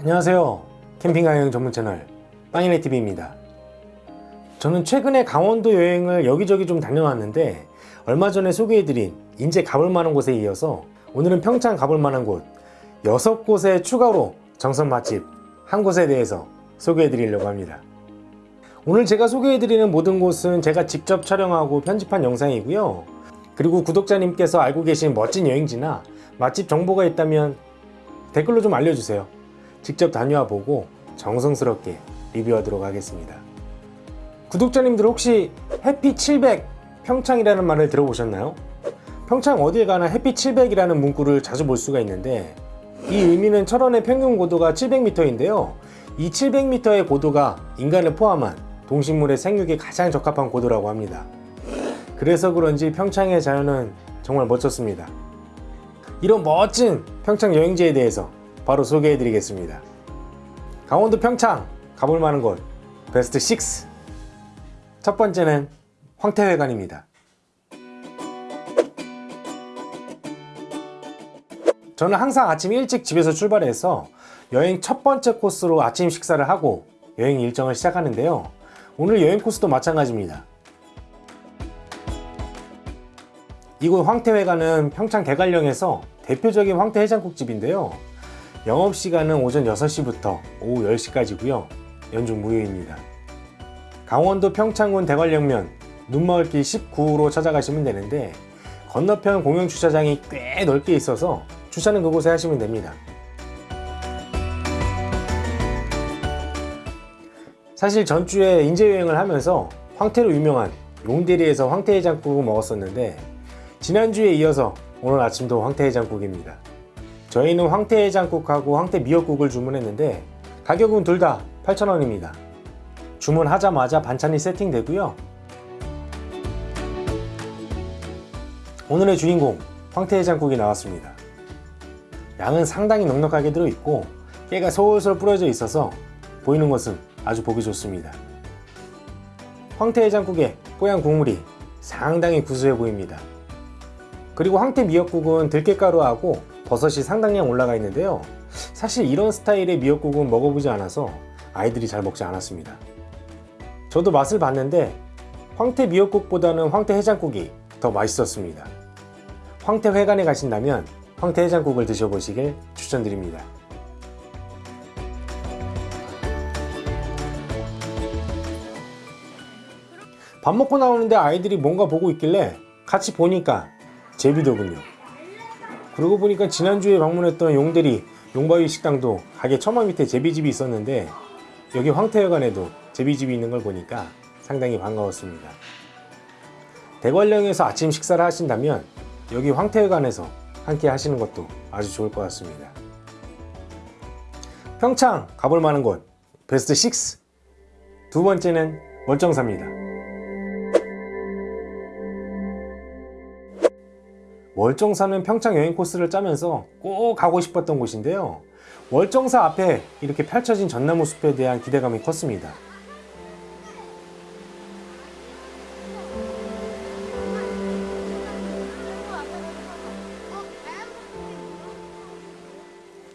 안녕하세요. 캠핑 여행 전문 채널 빵이네TV입니다. 저는 최근에 강원도 여행을 여기저기 좀 다녀왔는데 얼마 전에 소개해드린 인제 가볼 만한 곳에 이어서 오늘은 평창 가볼 만한 곳 6곳에 추가로 정선 맛집 한 곳에 대해서 소개해드리려고 합니다. 오늘 제가 소개해드리는 모든 곳은 제가 직접 촬영하고 편집한 영상이고요. 그리고 구독자님께서 알고 계신 멋진 여행지나 맛집 정보가 있다면 댓글로 좀 알려주세요 직접 다녀와 보고 정성스럽게 리뷰하도록 하겠습니다. 구독자님들 혹시 해피 700 평창이라는 말을 들어보셨나요? 평창 어딜 가나 해피 700이라는 문구를 자주 볼 수가 있는데 이 의미는 철원의 평균 고도가 700m인데요. 이 700m의 고도가 인간을 포함한 동식물의 생육에 가장 적합한 고도라고 합니다. 그래서 그런지 평창의 자연은 정말 멋졌습니다. 이런 멋진 평창 여행지에 대해서 바로 소개해 드리겠습니다. 강원도 평창 가볼 만한 곳 베스트 6 첫 번째는 황태회관입니다. 저는 항상 아침 일찍 집에서 출발해서 여행 첫 번째 코스로 아침 식사를 하고 여행 일정을 시작하는데요. 오늘 여행 코스도 마찬가지입니다. 이곳 황태회관은 평창 대관령에서 대표적인 황태 해장국집인데요 영업시간은 오전 6시부터 오후 10시까지고요. 연중 무휴입니다. 강원도 평창군 대관령면 눈마을길 19호로 찾아가시면 되는데 건너편 공영 주차장이 꽤 넓게 있어서 주차는 그곳에 하시면 됩니다. 사실 전주에 인제여행을 하면서 황태로 유명한 용대리에서 황태해장국을 먹었었는데 지난주에 이어서 오늘 아침도 황태해장국입니다 저희는 황태 해장국하고 황태 미역국을 주문했는데 가격은 둘 다 8,000원입니다. 주문하자마자 반찬이 세팅되고요. 오늘의 주인공 황태 해장국이 나왔습니다. 양은 상당히 넉넉하게 들어있고 깨가 솔솔 뿌려져 있어서 보이는 것은 아주 보기 좋습니다. 황태 해장국의 뽀얀 국물이 상당히 구수해 보입니다. 그리고 황태 미역국은 들깨가루하고 버섯이 상당량 올라가 있는데요. 사실 이런 스타일의 미역국은 먹어보지 않아서 아이들이 잘 먹지 않았습니다. 저도 맛을 봤는데 황태 미역국보다는 황태 해장국이 더 맛있었습니다. 황태 회관에 가신다면 황태 해장국을 드셔보시길 추천드립니다. 밥 먹고 나오는데 아이들이 뭔가 보고 있길래 같이 보니까 제비더군요 그러고 보니까 지난주에 방문했던 용대리 용바위 식당도 가게 처마 밑에 제비집이 있었는데 여기 황태회관에도 제비집이 있는 걸 보니까 상당히 반가웠습니다. 대관령에서 아침 식사를 하신다면 여기 황태회관에서 함께 하시는 것도 아주 좋을 것 같습니다. 평창 가볼 만한 곳 베스트 6 두 번째는 월정사입니다 월정사는 평창 여행 코스를 짜면서 꼭 가고 싶었던 곳인데요. 월정사 앞에 이렇게 펼쳐진 전나무 숲에 대한 기대감이 컸습니다.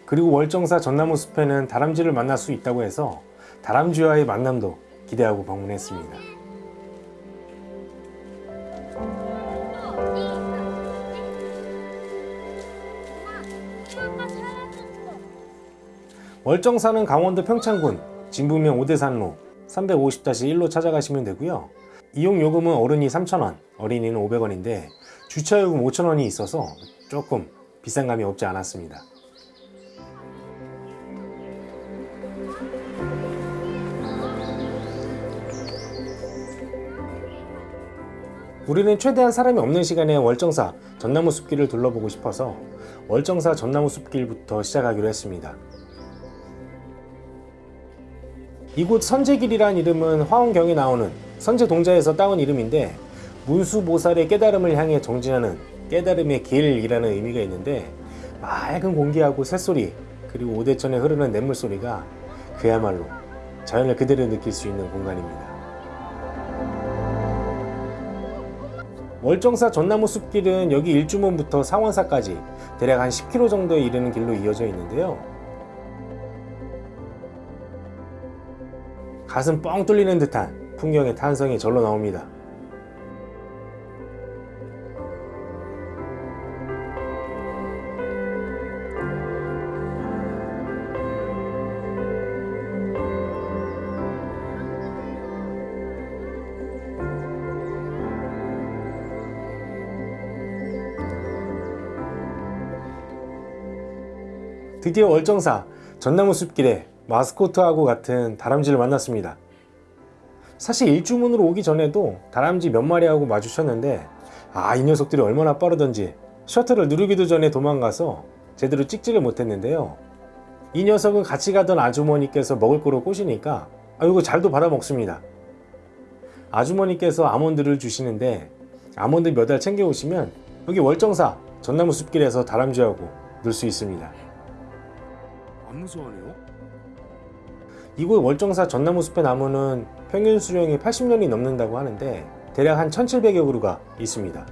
그리고 월정사 전나무 숲에는 다람쥐를 만날 수 있다고 해서 다람쥐와의 만남도 기대하고 방문했습니다 월정사는 강원도 평창군 진부면 오대산로 350-1로 찾아가시면 되고요. 이용 요금은 어른이 3,000원, 어린이는 500원인데 주차요금 5,000원이 있어서 조금 비싼 감이 없지 않았습니다. 우리는 최대한 사람이 없는 시간에 월정사 전나무 숲길을 둘러보고 싶어서 월정사 전나무 숲길부터 시작하기로 했습니다 이곳 선제길이란 이름은 화원경에 나오는 선제동자에서 따온 이름인데 문수보살의 깨달음을 향해 정진하는 깨달음의 길이라는 의미가 있는데 맑은 공기하고 새소리 그리고 오대천에 흐르는 냇물소리가 그야말로 자연을 그대로 느낄 수 있는 공간입니다. 월정사 전나무 숲길은 여기 일주문부터 상원사까지 대략 한 10km 정도에 이르는 길로 이어져 있는데요 가슴 뻥 뚫리는 듯한 풍경의 탄성이 절로 나옵니다. 드디어 월정사 전나무 숲길에 마스코트하고 같은 다람쥐를 만났습니다. 사실 일주문으로 오기 전에도 다람쥐 몇 마리하고 마주쳤는데 아 이 녀석들이 얼마나 빠르던지 셔틀을 누르기도 전에 도망가서 제대로 찍지를 못했는데요. 이 녀석은 같이 가던 아주머니께서 먹을 거로 꼬시니까 아 이거 잘도 받아 먹습니다. 아주머니께서 아몬드를 주시는데 아몬드 몇 알 챙겨 오시면 여기 월정사 전나무 숲길에서 다람쥐하고 놀 수 있습니다. 안 무서워하네요? 이곳 월정사 전나무 숲의 나무는 평균 수령이 80년이 넘는다고 하는데 대략 한 1700여 그루가 있습니다.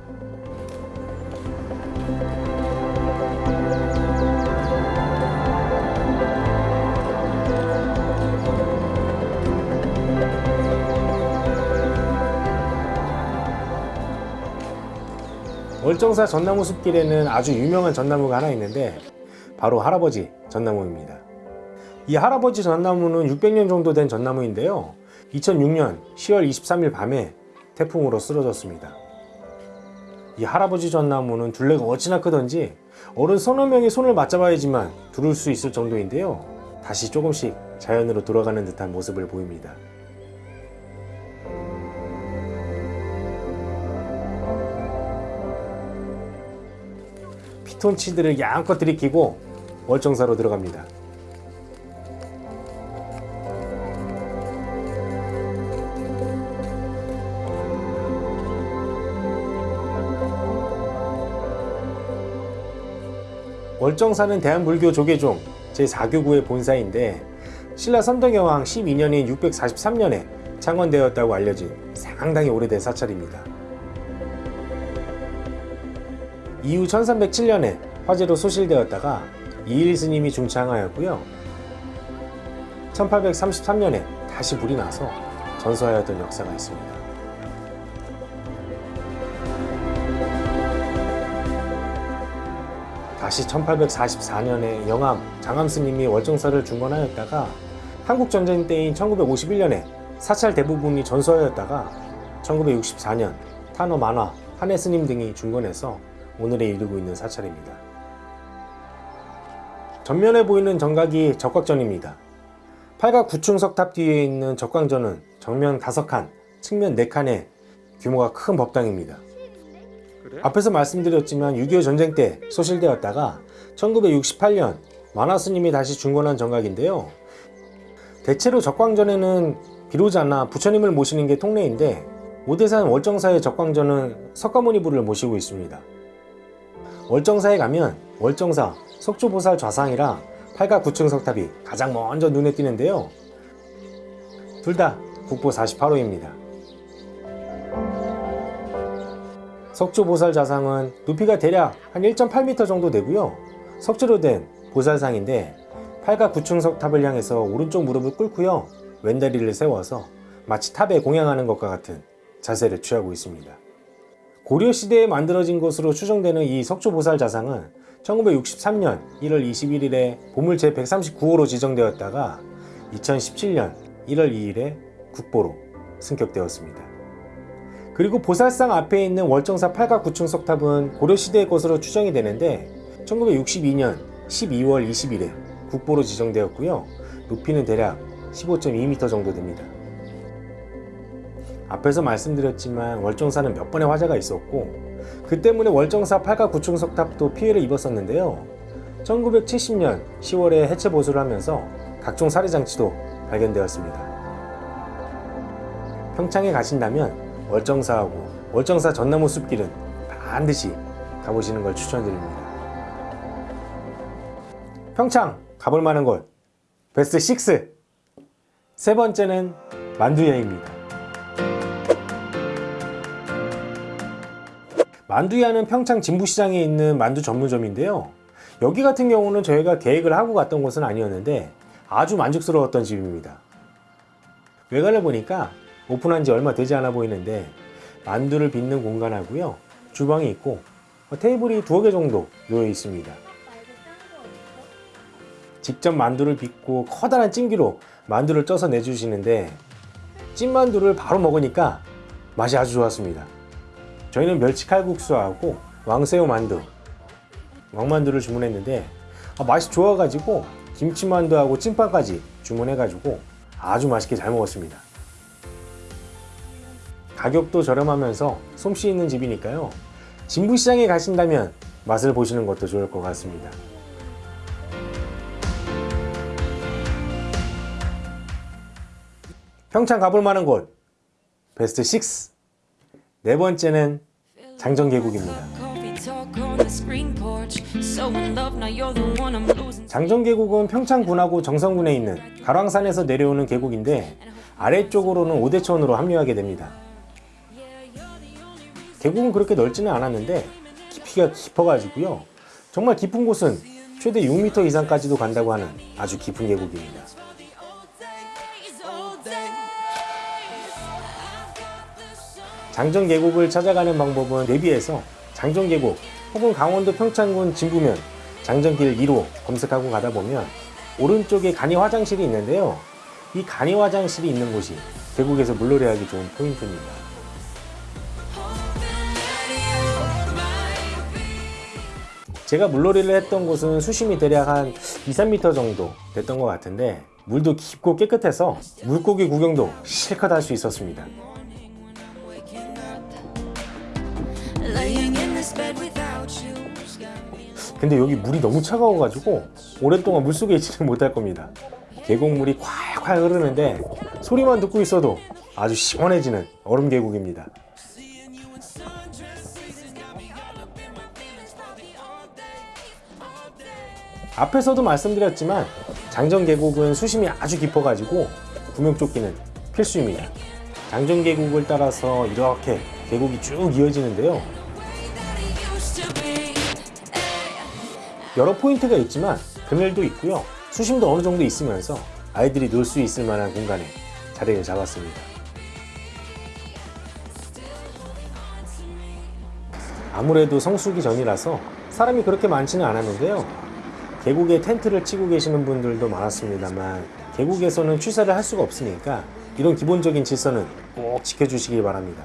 월정사 전나무 숲길에는 아주 유명한 전나무가 하나 있는데 바로 할아버지 전나무입니다. 이 할아버지 전나무는 600년 정도 된 전나무인데요. 2006년 10월 23일 밤에 태풍으로 쓰러졌습니다. 이 할아버지 전나무는 둘레가 어찌나 크던지 어른 서너 명이 손을 맞잡아야지만 두를 수 있을 정도인데요. 다시 조금씩 자연으로 돌아가는 듯한 모습을 보입니다. 피톤치드를 양껏 들이키고 월정사로 들어갑니다. 월정사는 대한불교 조계종 제4교구의 본사인데 신라 선덕여왕 12년인 643년에 창건되었다고 알려진 상당히 오래된 사찰입니다. 이후 1307년에 화재로 소실되었다가 이일 스님이 중창하였고요. 1833년에 다시 불이 나서 전소하였던 역사가 있습니다. 다시 1844년에 영암 장암 스님이 월정사를 중건하였다가 한국전쟁 때인 1951년에 사찰 대부분이 전소하였다가 1964년 탄호 만화 한해 스님 등이 중건해서 오늘에 이르고 있는 사찰입니다. 전면에 보이는 정각이 적각전입니다. 팔각 9층 석탑 뒤에 있는 적광전은 정면 5칸, 측면 4칸의 규모가 큰 법당입니다. 앞에서 말씀드렸지만 6.25 전쟁 때 소실되었다가 1968년 만화스님이 다시 중건한 정각인데요. 대체로 적광전에는 비로자나 부처님을 모시는 게 통례인데 오대산 월정사의 적광전은 석가모니부를 모시고 있습니다. 월정사에 가면 월정사 석조보살 좌상이랑 팔각 9층 석탑이 가장 먼저 눈에 띄는데요. 둘 다 국보 48호입니다. 석조 보살 좌상은 높이가 대략 한 1.8m 정도 되고요. 석재로 된 보살상인데 팔각 9층 석탑을 향해서 오른쪽 무릎을 꿇고요. 왼다리를 세워서 마치 탑에 공양하는 것과 같은 자세를 취하고 있습니다. 고려시대에 만들어진 것으로 추정되는 이 석조보살 자상은 1963년 1월 21일에 보물 제139호로 지정되었다가 2017년 1월 2일에 국보로 승격되었습니다. 그리고 보살상 앞에 있는 월정사 팔각 9층 석탑은 고려시대의 것으로 추정이 되는데 1962년 12월 20일에 국보로 지정되었고요. 높이는 대략 15.2m 정도 됩니다. 앞에서 말씀드렸지만 월정사는 몇 번의 화재가 있었고 그 때문에 월정사 8가 9층 석탑도 피해를 입었었는데요. 1970년 10월에 해체 보수를 하면서 각종 살해 장치도 발견되었습니다. 평창에 가신다면 월정사하고 월정사 전나무 숲길은 반드시 가보시는 걸 추천드립니다. 평창 가볼 만한 곳 베스트 6. 세 번째는 만두야입니다. 만두야는 평창 진부시장에 있는 만두 전문점인데요. 여기 같은 경우는 저희가 계획을 하고 갔던 곳은 아니었는데 아주 만족스러웠던 집입니다. 외관을 보니까 오픈한 지 얼마 되지 않아 보이는데 만두를 빚는 공간하고요. 주방이 있고 어, 테이블이 두어 개 정도 놓여 있습니다. 직접 만두를 빚고 커다란 찜기로 만두를 쪄서 내주시는데 찐만두를 바로 먹으니까 맛이 아주 좋았습니다. 저희는 멸치 칼국수하고 왕새우 만두, 왕만두를 주문했는데 아, 맛이 좋아가지고 김치만두하고 찐빵까지 주문해가지고 아주 맛있게 잘 먹었습니다. 가격도 저렴하면서 솜씨 있는 집이니까요. 진부시장에 가신다면 맛을 보시는 것도 좋을 것 같습니다. 평창 가볼 만한 곳 베스트 6. 네 번째는 장정계곡입니다. 장정계곡은 평창군하고 정선군에 있는 가랑산에서 내려오는 계곡인데 아래쪽으로는 오대천으로 합류하게 됩니다. 계곡은 그렇게 넓지는 않았는데 깊이가 깊어가지고요. 정말 깊은 곳은 최대 6m 이상까지도 간다고 하는 아주 깊은 계곡입니다. 장정계곡을 찾아가는 방법은 내비에서 장정계곡 혹은 강원도 평창군 진부면 장정길 2로 검색하고 가다 보면 오른쪽에 간이 화장실이 있는데요. 이 간이 화장실이 있는 곳이 계곡에서 물놀이하기 좋은 포인트입니다. 제가 물놀이를 했던 곳은 수심이 대략 한 2, 3m 정도 됐던 것 같은데 물도 깊고 깨끗해서 물고기 구경도 실컷 할 수 있었습니다. 근데 여기 물이 너무 차가워가지고 오랫동안 물속에 있지는 못할 겁니다. 계곡물이 콸콸 흐르는데 소리만 듣고 있어도 아주 시원해지는 얼음 계곡입니다. 앞에서도 말씀드렸지만 장정 계곡은 수심이 아주 깊어가지고 구명조끼는 필수입니다. 장정 계곡을 따라서 이렇게 계곡이 쭉 이어지는데요. 여러 포인트가 있지만 그늘도 있고요. 수심도 어느 정도 있으면서 아이들이 놀 수 있을 만한 공간에 자리를 잡았습니다. 아무래도 성수기 전이라서 사람이 그렇게 많지는 않았는데요. 계곡에 텐트를 치고 계시는 분들도 많았습니다만 계곡에서는 취사를 할 수가 없으니까 이런 기본적인 질서는 꼭 지켜주시기 바랍니다.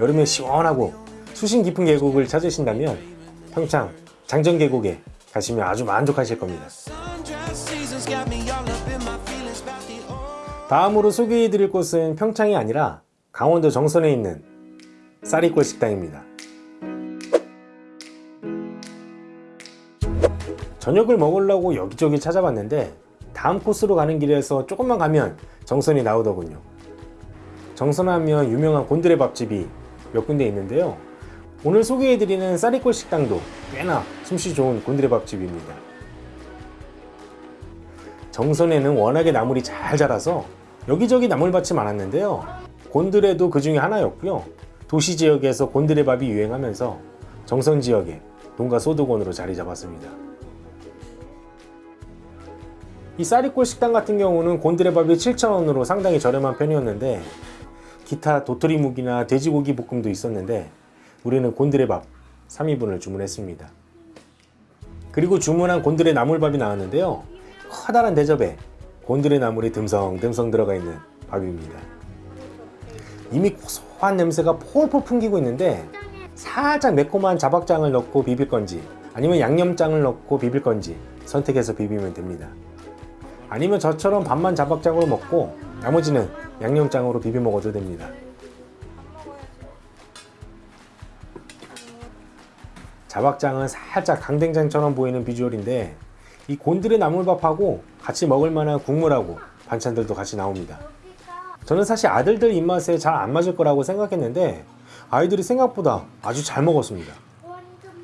여름에 시원하고 수심 깊은 계곡을 찾으신다면 평창 장정계곡에 가시면 아주 만족하실 겁니다. 다음으로 소개해드릴 곳은 평창이 아니라 강원도 정선에 있는 쌀이골 식당입니다. 저녁을 먹으려고 여기저기 찾아봤는데 다음 코스로 가는 길에서 조금만 가면 정선이 나오더군요. 정선하면 유명한 곤드레 밥집이 몇 군데 있는데요. 오늘 소개해드리는 쌀이골 식당도 꽤나 솜씨 좋은 곤드레 밥집입니다. 정선에는 워낙에 나물이 잘 자라서 여기저기 나물밭이 많았는데요. 곤드레도 그 중에 하나였고요. 도시 지역에서 곤드레 밥이 유행하면서 정선 지역에 농가 소득원으로 자리 잡았습니다. 이 쌀이골 식당 같은 경우는 곤드레 밥이 7,000원으로 상당히 저렴한 편이었는데 기타 도토리묵이나 돼지고기 볶음도 있었는데 우리는 곤드레밥 3인분을 주문했습니다. 그리고 주문한 곤드레 나물밥이 나왔는데요. 커다란 대접에 곤드레 나물이 듬성듬성 들어가 있는 밥입니다. 이미 고소한 냄새가 폴폴 풍기고 있는데 살짝 매콤한 자박장을 넣고 비빌 건지 아니면 양념장을 넣고 비빌 건지 선택해서 비비면 됩니다. 아니면 저처럼 반만 자박장으로 먹고 나머지는 양념장으로 비벼 먹어도 됩니다. 자박장은 살짝 강된장처럼 보이는 비주얼인데 이 곤드레 나물밥하고 같이 먹을 만한 국물하고 반찬들도 같이 나옵니다. 저는 사실 아들들 입맛에 잘 안 맞을 거라고 생각했는데 아이들이 생각보다 아주 잘 먹었습니다.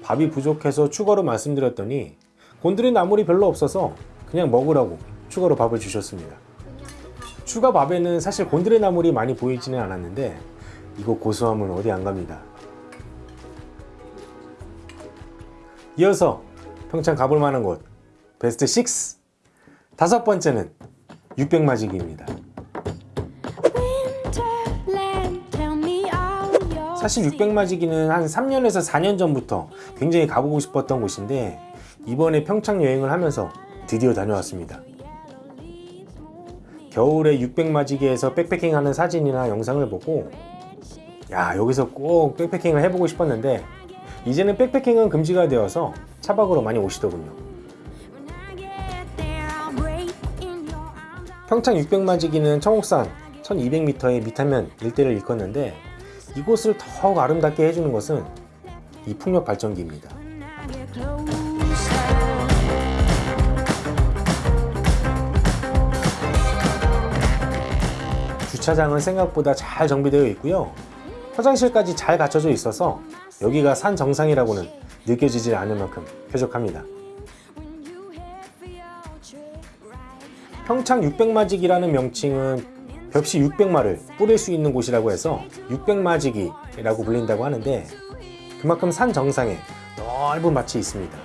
밥이 부족해서 추가로 말씀드렸더니 곤드레 나물이 별로 없어서 그냥 먹으라고 추가로 밥을 주셨습니다. 추가 밥에는 사실 곤드레 나물이 많이 보이지는 않았는데 이거 고소함은 어디 안 갑니다. 이어서 평창 가볼 만한 곳 베스트 6 다섯 번째는 600마지기입니다. 사실 600마지기는 한 3년에서 4년 전부터 굉장히 가보고 싶었던 곳인데 이번에 평창 여행을 하면서 드디어 다녀왔습니다. 겨울에 600마지기에서 백패킹하는 사진이나 영상을 보고 야 여기서 꼭 백패킹을 해보고 싶었는데 이제는 백패킹은 금지가 되어서 차박으로 많이 오시더군요. 평창 600마지기는 청옥산 1200m의 미타면 일대를 일컫는데 이곳을 더욱 아름답게 해주는 것은 이 풍력 발전기입니다. 주차장은 생각보다 잘 정비되어 있고요. 화장실까지 잘 갖춰져 있어서 여기가 산 정상이라고는 느껴지지 않을 만큼 쾌적합니다. 평창 600마지기라는 명칭은 벽시 600마를 뿌릴 수 있는 곳이라고 해서 600마지기라고 불린다고 하는데 그만큼 산 정상에 넓은 밭이 있습니다.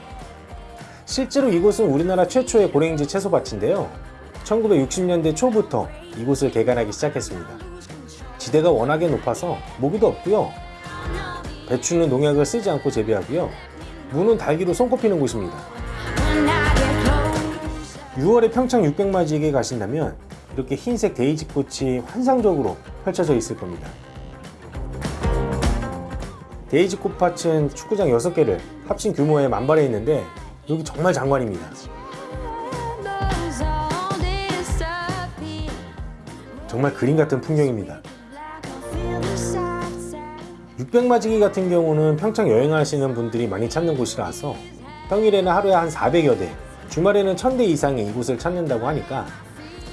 실제로 이곳은 우리나라 최초의 고랭지 채소밭인데요. 1960년대 초부터 이곳을 개간하기 시작했습니다. 지대가 워낙에 높아서 모기도 없고요. 배추는 농약을 쓰지 않고 재배하고요. 무는 달기로 손꼽히는 곳입니다. 6월에 평창 600마지기에 가신다면 이렇게 흰색 데이지 꽃이 환상적으로 펼쳐져 있을 겁니다. 데이지 꽃밭은 축구장 6개를 합친 규모에 만발해 있는데 여기 정말 장관입니다. 정말 그림 같은 풍경입니다. 600마지기 같은 경우는 평창 여행하시는 분들이 많이 찾는 곳이라서 평일에는 하루에 한 400여 대, 주말에는 1000대 이상의 이곳을 찾는다고 하니까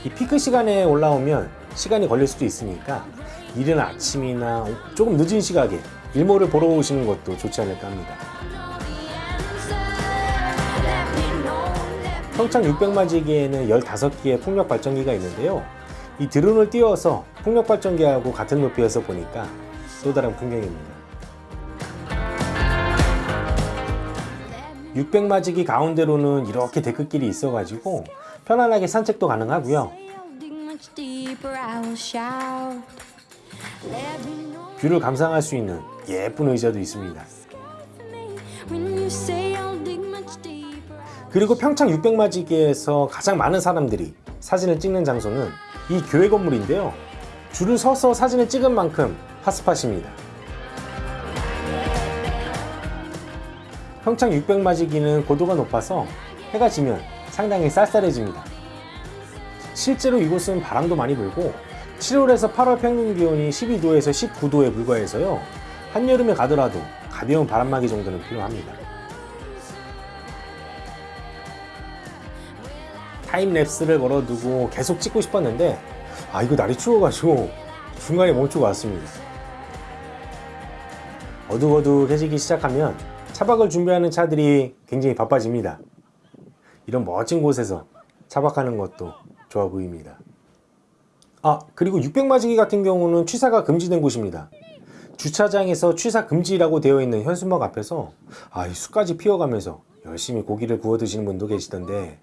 이 피크 시간에 올라오면 시간이 걸릴 수도 있으니까 이른 아침이나 조금 늦은 시각에 일몰을 보러 오시는 것도 좋지 않을까 합니다. 평창 600마지기에는 15개의 풍력 발전기가 있는데요. 이 드론을 띄워서 풍력 발전기하고 같은 높이에서 보니까 또 다른 풍경입니다. 600마지기 가운데로는 이렇게 데크길이 있어가지고 편안하게 산책도 가능하고요. view를 감상할 수 있는 예쁜 의자도 있습니다. 그리고 평창 600마지기에서 가장 많은 사람들이 사진을 찍는 장소는 이 교회 건물인데요. 줄을 서서 사진을 찍은 만큼 핫스팟입니다. 평창 600마지기는 고도가 높아서 해가 지면 상당히 쌀쌀해집니다. 실제로 이곳은 바람도 많이 불고 7월에서 8월 평균 기온이 12도에서 19도에 불과해서요. 한여름에 가더라도 가벼운 바람막이 정도는 필요합니다. 타임랩스를 걸어두고 계속 찍고 싶었는데 아 이거 날이 추워가지고 중간에 멈추고 왔습니다. 어둑어둑해지기 시작하면 차박을 준비하는 차들이 굉장히 바빠집니다. 이런 멋진 곳에서 차박하는 것도 좋아 보입니다. 아 그리고 600마지기 같은 경우는 취사가 금지된 곳입니다. 주차장에서 취사 금지라고 되어 있는 현수막 앞에서 아이 숯까지 피워가면서 열심히 고기를 구워 드시는 분도 계시던데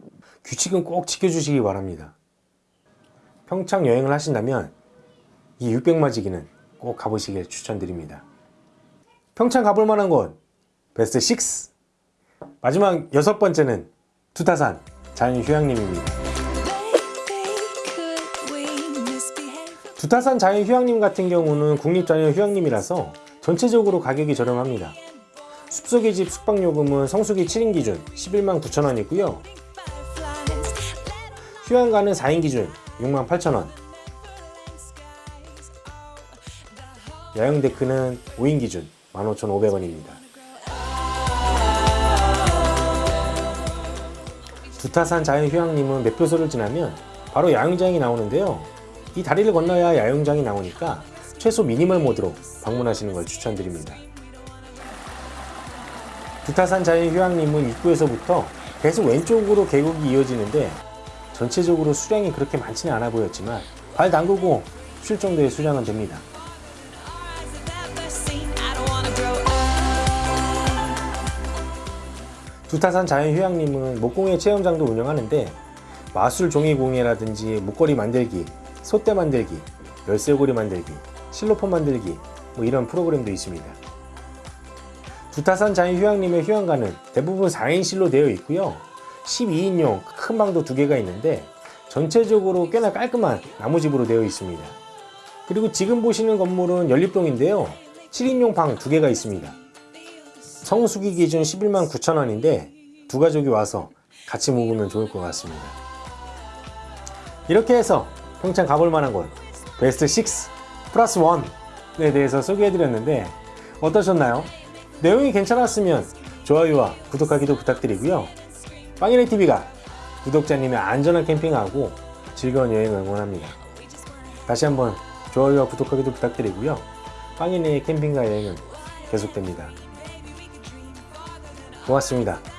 규칙은 꼭 지켜주시기 바랍니다. 평창 여행을 하신다면 이 600마지기는 꼭 가보시길 추천드립니다. 평창 가볼 만한 곳 베스트 6 마지막 여섯 번째는 두타산 자연휴양림입니다. 두타산 자연휴양림 같은 경우는 국립자연휴양림이라서 전체적으로 가격이 저렴합니다. 숲속의 집 숙박요금은 성수기 7인 기준 11만 9천원이고요. 휴양가는 4인 기준 6만 8천원 야영 데크는 5인 기준 15,500원입니다. 두타산 자연휴양림은 매표소를 지나면 바로 야영장이 나오는데요. 이 다리를 건너야 야영장이 나오니까 최소 미니멀 모드로 방문하시는 걸 추천드립니다. 두타산 자연휴양림은 입구에서부터 계속 왼쪽으로 계곡이 이어지는데 전체적으로 수량이 그렇게 많지는 않아 보였지만 발 담그고 쉴 정도의 수량은 됩니다. 두타산 자연휴양림은 목공예 체험장도 운영하는데 마술 종이공예라든지 목걸이 만들기, 소대 만들기, 열쇠고리 만들기, 실로폰 만들기, 뭐 이런 프로그램도 있습니다. 두타산 자유휴양림의 휴양가는 대부분 4인실로 되어 있고요. 12인용 큰 방도 두 개가 있는데 전체적으로 꽤나 깔끔한 나무집으로 되어 있습니다. 그리고 지금 보시는 건물은 연립동인데요. 7인용 방 두 개가 있습니다. 성수기 기준 11만 9천 원인데 두 가족이 와서 같이 묵으면 좋을 것 같습니다. 이렇게 해서 평창 가볼 만한 곳 베스트 6 플러스 1에 대해서 소개해드렸는데 어떠셨나요? 내용이 괜찮았으면 좋아요와 구독하기도 부탁드리고요. 빵이네 TV가 구독자님의 안전한 캠핑하고 즐거운 여행을 응원합니다. 다시 한번 좋아요와 구독하기도 부탁드리고요. 빵이네의 캠핑과 여행은 계속됩니다. 고맙습니다.